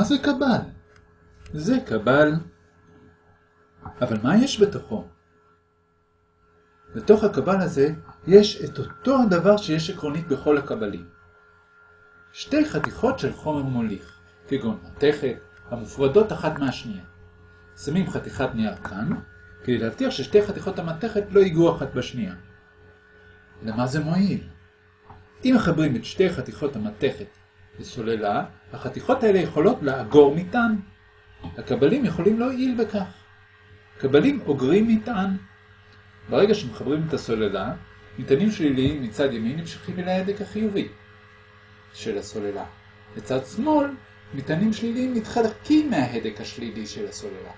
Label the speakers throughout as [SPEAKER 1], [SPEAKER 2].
[SPEAKER 1] מה זה קבל? זה קבל. אבל מה יש בתוכו? בתוך הקבל הזה יש את אותו הדבר שיש עקרונית בכל הקבלים. שתי חתיכות של חומר מוליך, כגון מתכת, המופרדות אחת מהשנייה. שמים חתיכת נייר כאן, כדי להבטיח ששתי חתיכות המתכת לא ייגעו אחת בשנייה. למה זה מועיל? אם מחברים את שתי חתיכות המתכת לסוללה, החתיכות האלה יכולות לאגור מטען. הקבלים יכולים להועיל בכך. קבלים אוגרים מטען. ברגע שמחברים את הסוללה, מטענים שליליים מצד ימין נמשכים אל ההדק החיובי של הסוללה. לצד שמאל, מטענים שליליים מתחלקים מההדק השלילי של הסוללה.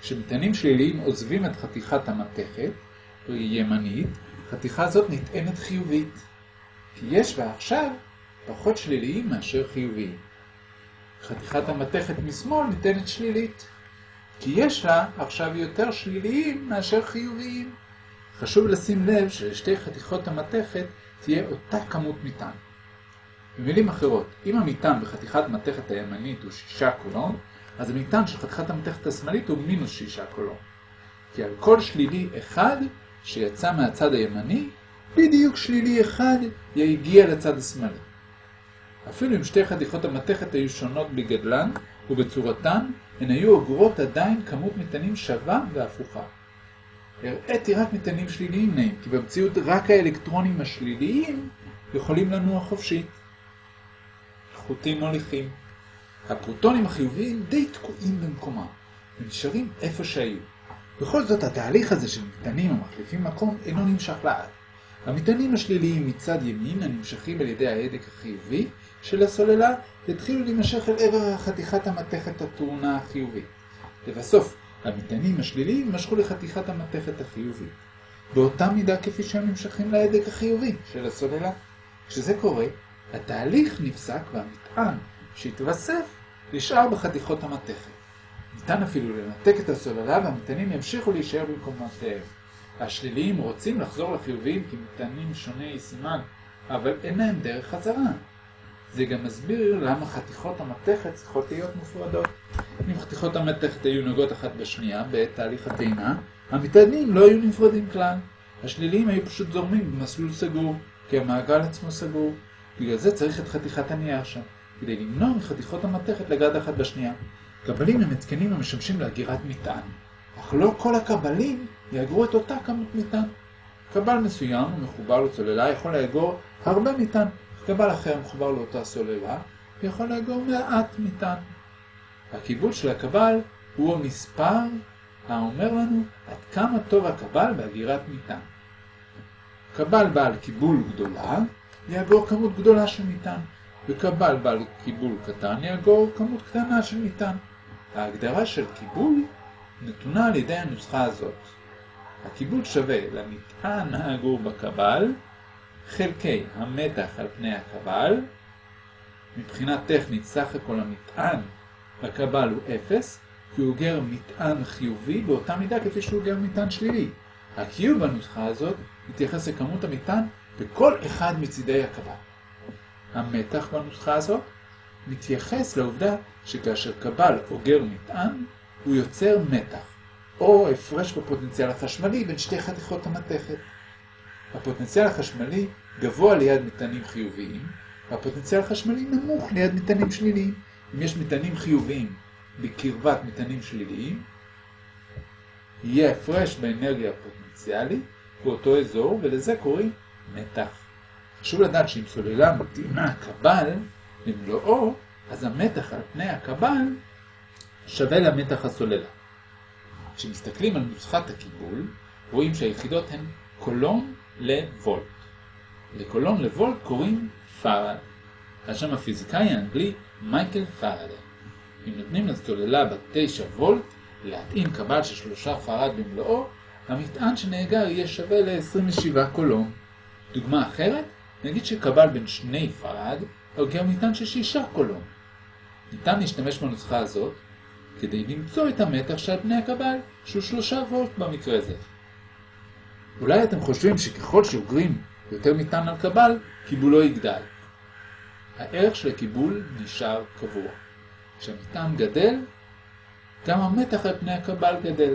[SPEAKER 1] כשמטענים שליליים עוזבים את חתיכת המתכת, ימנית, חתיכה זאת נטענת חיובית. כי יש בה עכשיו פחות שליליים מאשר חיוביים. חתיכת המתכת משמאל ניתנת שלילית, כי יש לה עכשיו יותר שליליים מאשר חיוביים. חשוב לשים לב שלשתי חתיכות המתכת תהיה אותה כמות מטען. במילים אחרות, אם המטען בחתיכת מתכת הימנית הוא 6 קולון, אז המטען של חתיכת המתכת השמאלית הוא מינוס 6 קולון. כי על כל שלילי אחד שיצא מהצד הימני, בדיוק שלילי אחד יגיע לצד השמאלי. אפילו אם שתי חתיכות המתכת היו שונות בגדלן ובצורתן, הן היו אוגרות עדיין כמות מטענים שווה והפוכה. הראיתי רק מטענים שליליים נעים, כי במציאות רק האלקטרונים השליליים יכולים לנוע חופשית. חוטים מוליכים. הפרוטונים החיוביים די תקועים במקומם, ונשארים איפה שהיו. בכל זאת, התהליך הזה של מטענים המחליפים מקום אינו נמשך לעד. המטענים השליליים מצד ימין, הנמשכים על ידי ההדק החיובי של הסוללה, התחילו להימשך אל עבר חתיכת המתכת הטעונה החיובית. לבסוף, המטענים השליליים משכו לחתיכת המתכת החיובית. באותה מידה כפי שהם נמשכים להדק החיובי של הסוללה. כשזה קורה, התהליך נפסק והמטען שהתווסף נשאר בחתיכות המתכת. ניתן אפילו לנתק את הסוללה והמטענים ימשיכו להישאר במקומותיהם. השליליים רוצים לחזור לחיוביים כמטענים שוני סימן, אבל אין להם דרך חזרה. זה גם מסביר למה חתיכות המתכת צריכות להיות מופרדות. אם חתיכות המתכת היו נוגעות אחת בשנייה בעת תהליך הטעינה, המטענים לא היו נפרדים כלל. השליליים היו פשוט זורמים במסלול סגור, כי המעגל עצמו סגור. בגלל זה צריך את חתיכת הנייר שם, כדי למנוע מחתיכות המתכת לגעת אחת בשנייה. קבלים הם התקנים המשמשים להגירת מטען, אך לא כל הקבלים יאגרו את אותה כמות מטען. קבל מסוים ומחובר לצוללה יכול לאגור הרבה מטען, קבל אחר מחובר לאותה סוללה ויכול לאגור מעט מטען. הקיבול של הקבל הוא המספר האומר לנו עד כמה טוב הקבל בהגירת מטען. קבל בעל קיבול גדולה יאגור כמות גדולה של מטען, וקבל בעל קיבול קטן יאגור כמות קטנה של מטען. ההגדרה של קיבול נתונה על ידי הנוסחה הזאת. הקיבול שווה למטען האגור בקבל חלקי המתח על פני הקבל. מבחינה טכנית סך הכל המטען בקבל הוא 0, כי הוא אוגר מטען חיובי באותה מידה כפי שהוא אוגר מטען שלילי. הקיוב בנוסחה הזאת מתייחס לכמות המטען בכל אחד מצידי הקבל. המתח בנוסחה הזאת מתייחס לעובדה שכאשר קבל אוגר מטען, הוא יוצר מתח, או הפרש בפוטנציאל החשמלי בין שתי חתיכות המתכת. הפוטנציאל החשמלי גבוה ליד מטענים חיוביים, והפוטנציאל החשמלי נמוך ליד מטענים שליליים. אם יש מטענים חיוביים בקרבת מטענים שליליים, יהיה הפרש באנרגיה הפוטנציאלית באותו אזור, ולזה קוראים מתח. חשוב לדעת שאם סוללה מטעינה קבל במלואו, אז המתח על פני הקבל שווה למתח הסוללה. כשמסתכלים על נוסחת הקיבול, רואים שהיחידות הן קולון לוולט. לקולון לוולט קוראים פארד. על שם הפיזיקאי האנגלי מייקל פאראדיי. אם נותנים לסוללה בת 9 וולט להטעין קבל של 3 פארד במלואו, המטען שנאגר יהיה שווה ל-27 קולון. דוגמה אחרת, נגיד שקבל בן 2 פארד אוגר מטען של 6 קולון. ניתן להשתמש בנוסחה הזאת כדי למצוא את המתח שעל פני הקבל, שהוא 3 וולט במקרה זה. אולי אתם חושבים שככל שאוגרים יותר מטען על קבל, קיבולו יגדל. הערך של הקיבול נשאר קבוע. כשהמטען גדל, גם המתח על פני הקבל גדל.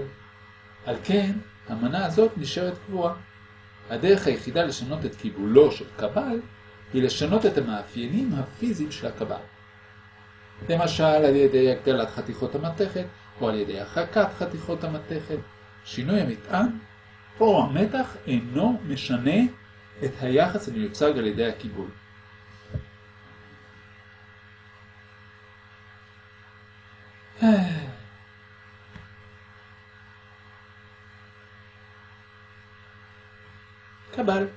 [SPEAKER 1] על כן, המנה הזאת נשארת קבועה. הדרך היחידה לשנות את קיבולו של קבל היא לשנות את המאפיינים הפיזיים של הקבל. למשל על ידי הגדלת חתיכות המתכת או על ידי הרחקת חתיכות המתכת. שינוי המטען או המתח אינו משנה את היחס המיוצג על ידי הקיבול. קבל